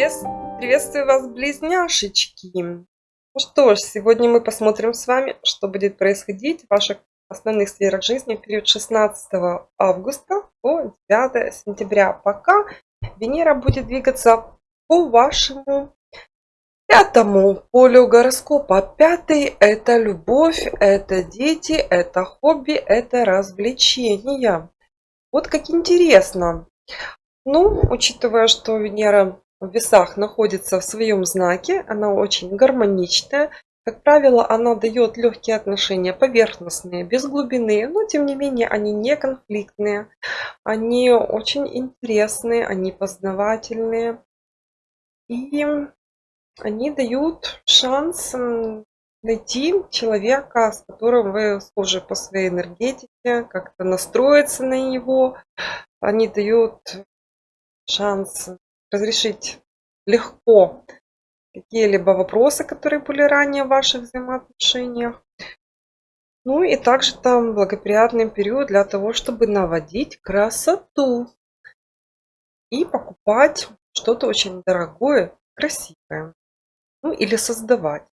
Привет, приветствую вас, близняшечки! Ну что ж, сегодня мы посмотрим с вами, что будет происходить в ваших основных сферах жизни в период 16 августа по 9 сентября, пока Венера будет двигаться по вашему пятому полю гороскопа. Пятый – это любовь, это дети, это хобби, это развлечения. Вот как интересно. Ну, учитывая, что Венера в весах находится в своем знаке, она очень гармоничная. Как правило, она дает легкие отношения, поверхностные, без глубины, но тем не менее они не конфликтные, они очень интересные, они познавательные. И они дают шанс найти человека, с которым вы схожи по своей энергетике, как-то настроиться на него. Они дают шанс разрешить легко какие-либо вопросы, которые были ранее в ваших взаимоотношениях. Ну и также там благоприятный период для того, чтобы наводить красоту и покупать что-то очень дорогое, красивое. Ну или создавать.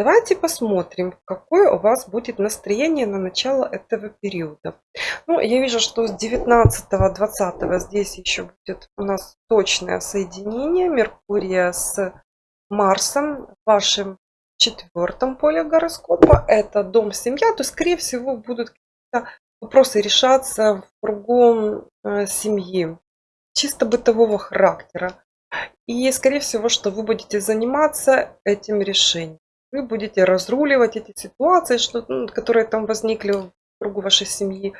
Давайте посмотрим, какое у вас будет настроение на начало этого периода. Ну, я вижу, что с 19-20 здесь еще будет у нас точное соединение Меркурия с Марсом в вашем четвертом поле гороскопа. Это дом, семья. То, скорее всего, будут какие-то вопросы решаться в кругом э, семьи. Чисто бытового характера. И, скорее всего, что вы будете заниматься этим решением вы будете разруливать эти ситуации, что, ну, которые там возникли в кругу вашей семьи,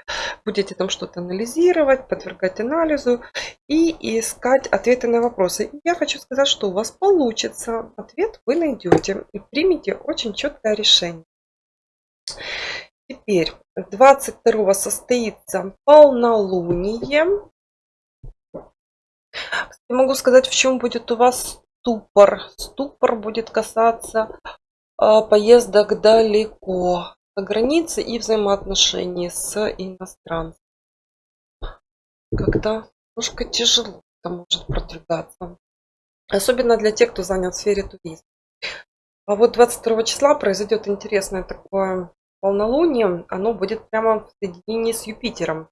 будете там что-то анализировать, подвергать анализу и искать ответы на вопросы. Я хочу сказать, что у вас получится. Ответ вы найдете и примите очень четкое решение. Теперь 22 состоится полнолуние. Могу сказать, в чем будет у вас ступор. Ступор будет касаться поездок далеко за границы и взаимоотношений с иностранцами. Когда немножко тяжело это может продвигаться. Особенно для тех, кто занят в сфере туризма. А вот 22 числа произойдет интересное такое полнолуние. Оно будет прямо в соединении с Юпитером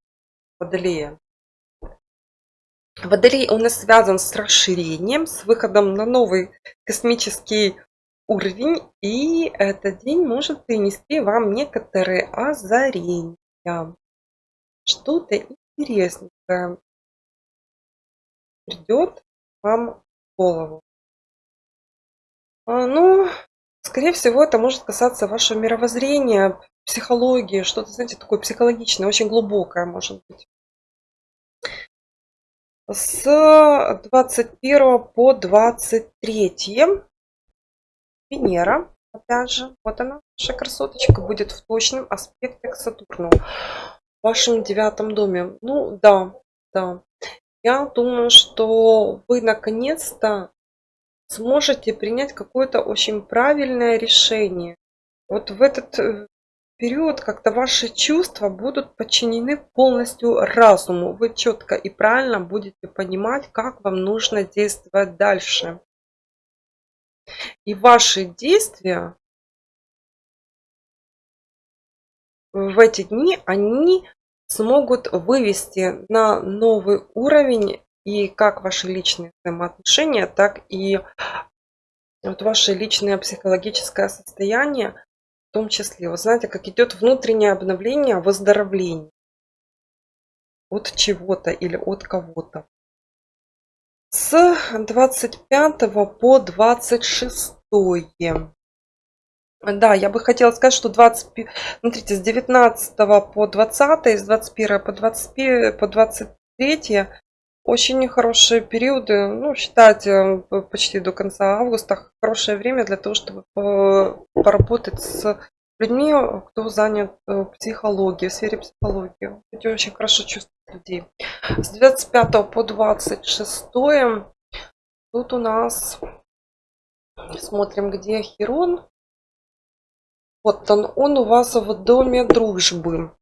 Водолея. Водолей у нас связан с расширением, с выходом на новый космический уровень, и этот день может принести вам некоторые озарения. Что-то интересненькое придет вам в голову. А, ну, скорее всего, это может касаться вашего мировоззрения, психологии, что-то, знаете, такое психологичное, очень глубокое, может быть. С 21 по 23 Венера, опять же, вот она, наша красоточка, будет в точном аспекте к Сатурну. В вашем девятом доме. Ну, да, да. Я думаю, что вы наконец-то сможете принять какое-то очень правильное решение. Вот в этот э, период как-то ваши чувства будут подчинены полностью разуму. Вы четко и правильно будете понимать, как вам нужно действовать дальше. И ваши действия в эти дни, они смогут вывести на новый уровень и как ваши личные взаимоотношения, так и вот ваше личное психологическое состояние в том числе. Вы знаете, как идет внутреннее обновление, выздоровление от чего-то или от кого-то с 25 по 26 да, я бы хотела сказать, что 20, смотрите, с 19 по 20, с 21 по, 20, по 23 очень хорошие периоды, ну, считайте, почти до конца августа, хорошее время для того, чтобы поработать с людьми, кто занят э, психологией, в сфере психологии. Эти очень хорошо чувствуют людей. С 25 по 26 тут у нас, смотрим, где Херон. Вот он, он у вас в доме дружбы.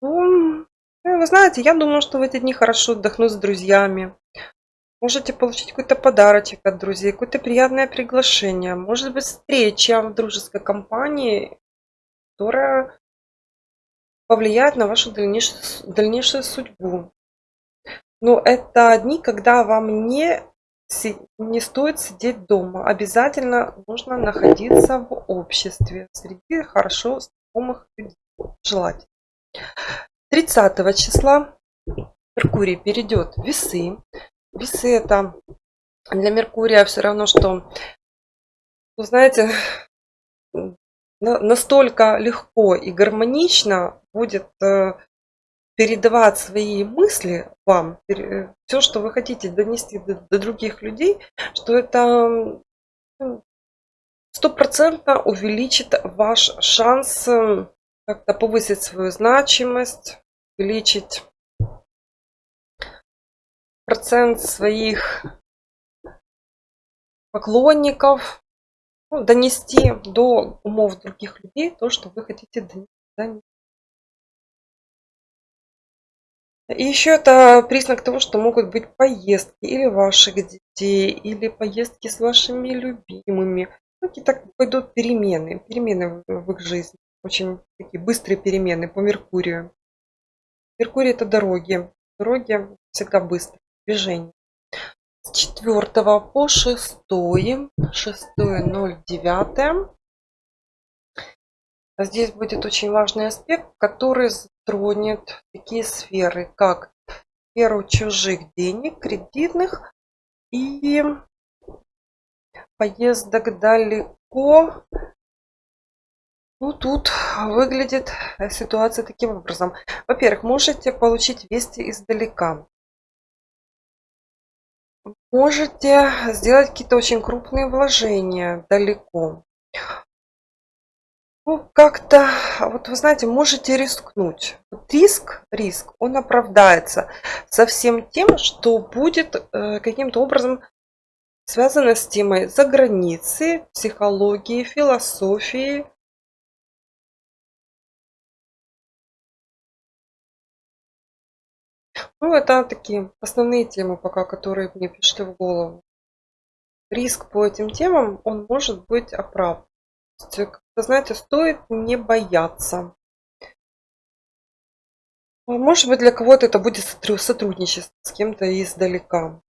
Ну, вы знаете, я думаю, что в эти дни хорошо отдохнуть с друзьями. Можете получить какой-то подарочек от друзей, какое-то приятное приглашение. Может быть, встреча в дружеской компании, которая повлияет на вашу дальнейшую, дальнейшую судьбу. Но это дни, когда вам не, не стоит сидеть дома. Обязательно нужно находиться в обществе, среди хорошо знакомых людей. Желательно. 30 числа Меркурий перейдет в весы. Весы это для Меркурия все равно, что, вы знаете, настолько легко и гармонично будет э, передавать свои мысли вам, все, что вы хотите донести до, до других людей, что это стопроцентно увеличит ваш шанс э, как-то повысить свою значимость, увеличить процент своих поклонников, ну, донести до умов других людей то, что вы хотите донести. И еще это признак того, что могут быть поездки или ваших детей, или поездки с вашими любимыми. Ну, какие-то пойдут перемены, перемены в их жизни. Очень такие быстрые перемены по Меркурию. Меркурий это дороги. Дороги всегда быстрые движение. С 4 по 6, 6.09. Здесь будет очень важный аспект, который затронет такие сферы, как сферу чужих денег, кредитных и поездок далеко. Ну, тут выглядит ситуация таким образом. Во-первых, можете получить вести издалека можете сделать какие-то очень крупные вложения далеко. Ну, как-то, вот вы знаете, можете рискнуть. Риск, риск, он оправдается со всем тем, что будет э, каким-то образом связано с темой за границей, психологии, философии, Ну, это такие основные темы пока, которые мне пришли в голову. Риск по этим темам, он может быть оправдан. Знаете, стоит не бояться. Может быть, для кого-то это будет сотрудничество с кем-то издалека.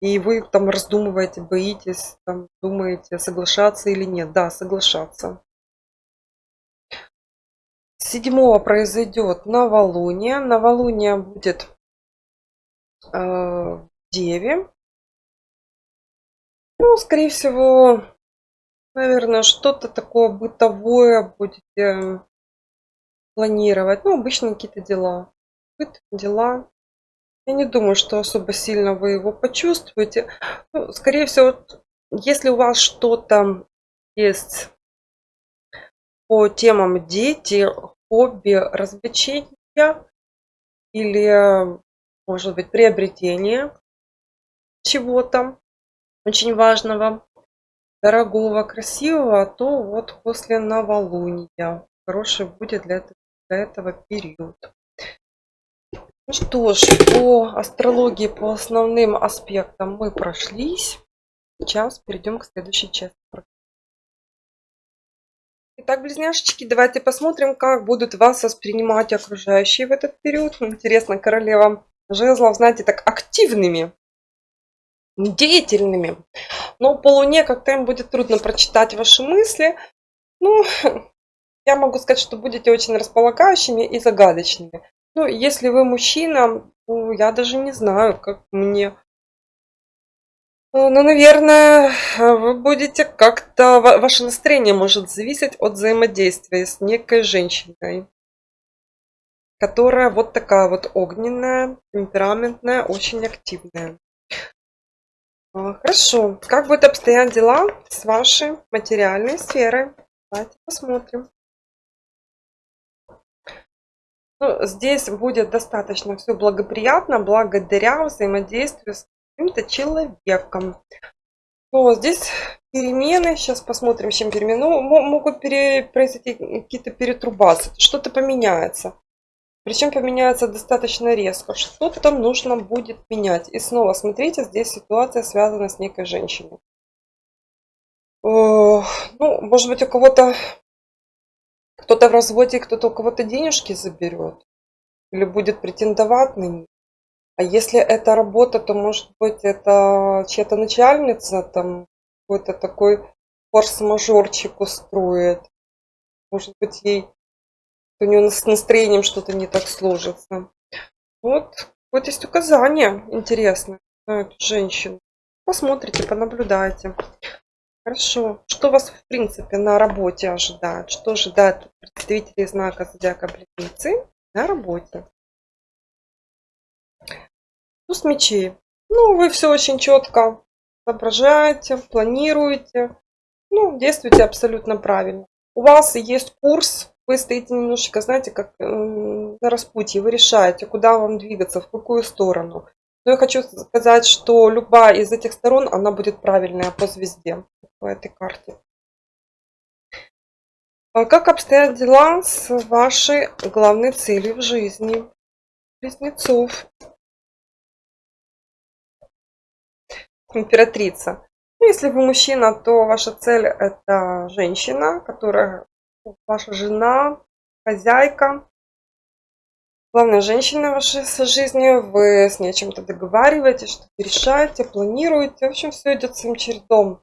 И вы там раздумываете, боитесь, там, думаете, соглашаться или нет. Да, соглашаться. Седьмого произойдет новолуние. Новолуние будет э, в Деве. Ну, скорее всего, наверное, что-то такое бытовое будете планировать. Ну, обычно какие-то дела. Быт, дела. Я не думаю, что особо сильно вы его почувствуете. Ну, скорее всего, если у вас что-то есть по темам дети, хобби, развлечения или, может быть, приобретение чего-то очень важного, дорогого, красивого, то вот после новолуния хороший будет для этого, для этого период. Ну что ж, по астрологии, по основным аспектам мы прошлись. Сейчас перейдем к следующей части. Итак, близняшечки, давайте посмотрим, как будут вас воспринимать окружающие в этот период. Интересно, королева жезлов, знаете, так активными, деятельными. Но по луне как-то им будет трудно прочитать ваши мысли. Ну, я могу сказать, что будете очень располагающими и загадочными. Ну, если вы мужчина, ну, я даже не знаю, как мне Э, ну, наверное, вы будете как-то... Ваше настроение может зависеть от взаимодействия с некой женщиной. Которая вот такая вот огненная, темпераментная, очень активная. А, хорошо. Как будут обстоять дела с вашей материальной сферой? Давайте посмотрим. Ну, здесь будет достаточно все благоприятно благодаря взаимодействию с каким-то человеком. То здесь перемены, сейчас посмотрим, чем перемены. Ну, могут пере, произойти какие-то перетрубации, что-то поменяется. Причем поменяется достаточно резко. Что-то там нужно будет менять. И снова, смотрите, здесь ситуация связана с некой женщиной. Ну, может быть, у кого-то кто-то в разводе, кто-то у кого-то денежки заберет. Или будет претендовать на них. А если это работа, то может быть это чья-то начальница, там какой-то такой форс-мажорчик устроит. Может быть ей у нее с настроением что-то не так сложится. Вот, вот есть указания интересные на эту женщину. Посмотрите, понаблюдайте. Хорошо. Что вас, в принципе, на работе ожидает? Что ожидает представителей знака Зодиака Близнецы на работе? Туз мечей. Ну, вы все очень четко соображаете, планируете. Ну, действуете абсолютно правильно. У вас есть курс, вы стоите немножечко, знаете, как на распутье. Вы решаете, куда вам двигаться, в какую сторону. Но я хочу сказать, что любая из этих сторон, она будет правильная по звезде по этой карте. А как обстоят дела с вашей главной целью в жизни? Близнецов. Императрица. Ну, если вы мужчина, то ваша цель это женщина, которая ваша жена, хозяйка, Главная женщина вашей жизни, вы с ней чем-то договариваетесь, что-то решаете, планируете. В общем, все идет своим чередом.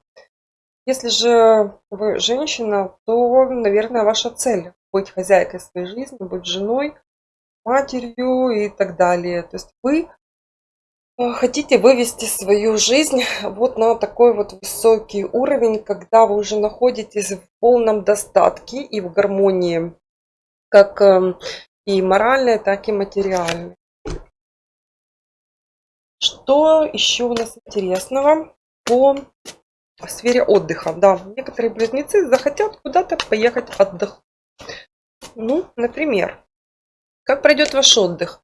Если же вы женщина, то, наверное, ваша цель быть хозяйкой своей жизни, быть женой, матерью и так далее. То есть вы хотите вывести свою жизнь вот на такой вот высокий уровень, когда вы уже находитесь в полном достатке и в гармонии как эм, и моральные, так и материальные. Что еще у нас интересного по сфере отдыха? Да, некоторые близнецы захотят куда-то поехать отдохнуть. Ну, например, как пройдет ваш отдых?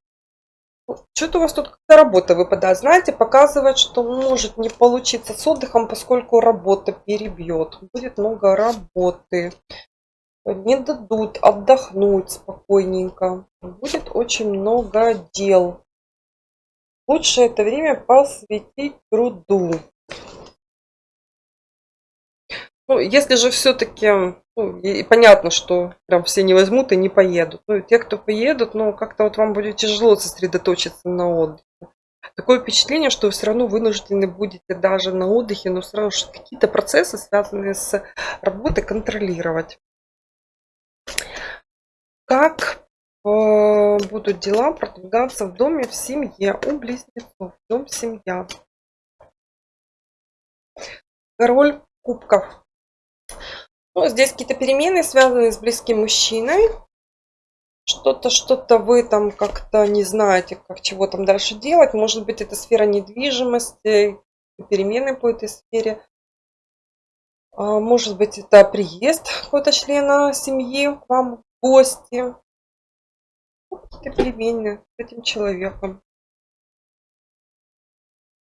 Что-то у вас тут работа выпадает. Знаете, показывает, что может не получиться с отдыхом, поскольку работа перебьет. Будет много работы не дадут отдохнуть спокойненько. Будет очень много дел. Лучше это время посвятить труду. Ну, если же все-таки, ну, понятно, что прям все не возьмут и не поедут. Ну, те, кто поедут, ну, как-то вот вам будет тяжело сосредоточиться на отдыхе. Такое впечатление, что вы все равно вынуждены будете даже на отдыхе, но все равно какие-то процессы, связанные с работой, контролировать. Как э, будут дела продвигаться в доме в семье у близнецов? Дом семья. Король кубков. Ну, здесь какие-то перемены, связанные с близким мужчиной. Что-то, что-то вы там как-то не знаете, как чего там дальше делать. Может быть, это сфера недвижимости, перемены по этой сфере. А, может быть, это приезд какого-то члена семьи к вам гости. Какие-то перемены с этим человеком.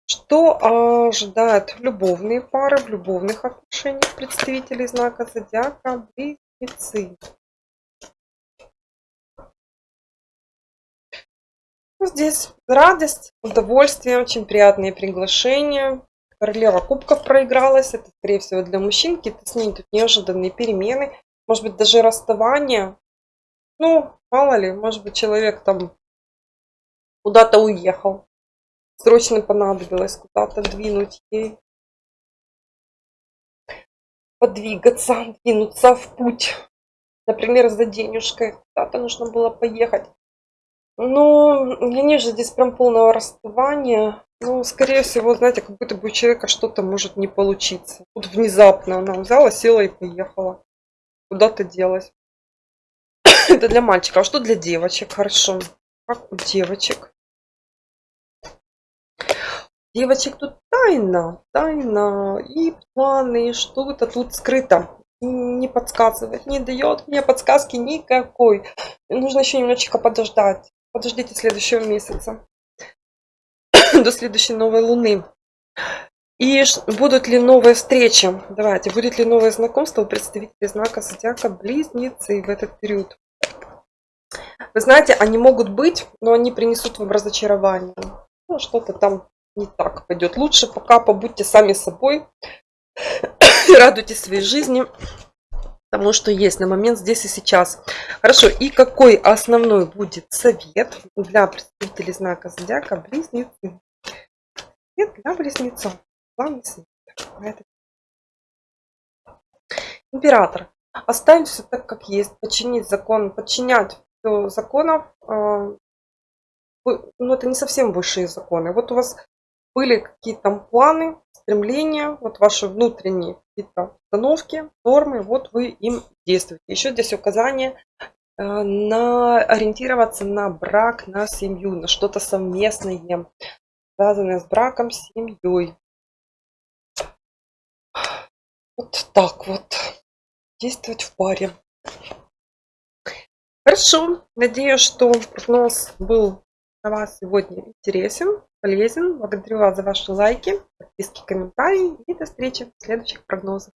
Что ожидают любовные пары в любовных отношениях представителей знака зодиака близнецы? Ну, здесь радость, удовольствие, очень приятные приглашения. Королева кубков проигралась. Это, скорее всего, для мужчин. Какие-то с ней тут неожиданные перемены. Может быть, даже расставание. Ну, мало ли, может быть, человек там куда-то уехал. Срочно понадобилось куда-то двинуть ей. Подвигаться, двинуться в путь. Например, за денежкой. Куда-то нужно было поехать. Но я не вижу здесь прям полного расставания. Ну, скорее всего, знаете, как будто бы у человека что-то может не получиться. Вот внезапно она взяла, села и поехала. Куда-то делась. Это для мальчика. А что для девочек? Хорошо. Как у девочек? Девочек тут тайна, тайна и планы, что-то тут скрыто. Не подсказывает, не дает мне подсказки никакой. Нужно еще немножечко подождать. Подождите следующего месяца. До следующей новой луны. И будут ли новые встречи? Давайте, будет ли новое знакомство у представителей знака Зодиака Близнецы в этот период? Вы знаете, они могут быть, но они принесут вам разочарование. Ну, что-то там не так пойдет. Лучше пока побудьте сами собой, радуйтесь своей жизни, тому, что есть на момент здесь и сейчас. Хорошо, и какой основной будет совет для представителей знака Зодиака Близнецы? Совет для близнецов. Главный совет. Император. Оставить все так, как есть, подчинить закон, подчинять законов. Э, ну, это не совсем высшие законы. Вот у вас были какие-то планы, стремления, вот ваши внутренние какие-то установки, нормы, вот вы им действуете. Еще здесь указание э, на ориентироваться на брак, на семью, на что-то совместное, связанное с браком, с семьей. Вот так вот действовать в паре. Хорошо. Надеюсь, что прогноз был для вас сегодня интересен, полезен. Благодарю вас за ваши лайки, подписки, комментарии. И до встречи в следующих прогнозах.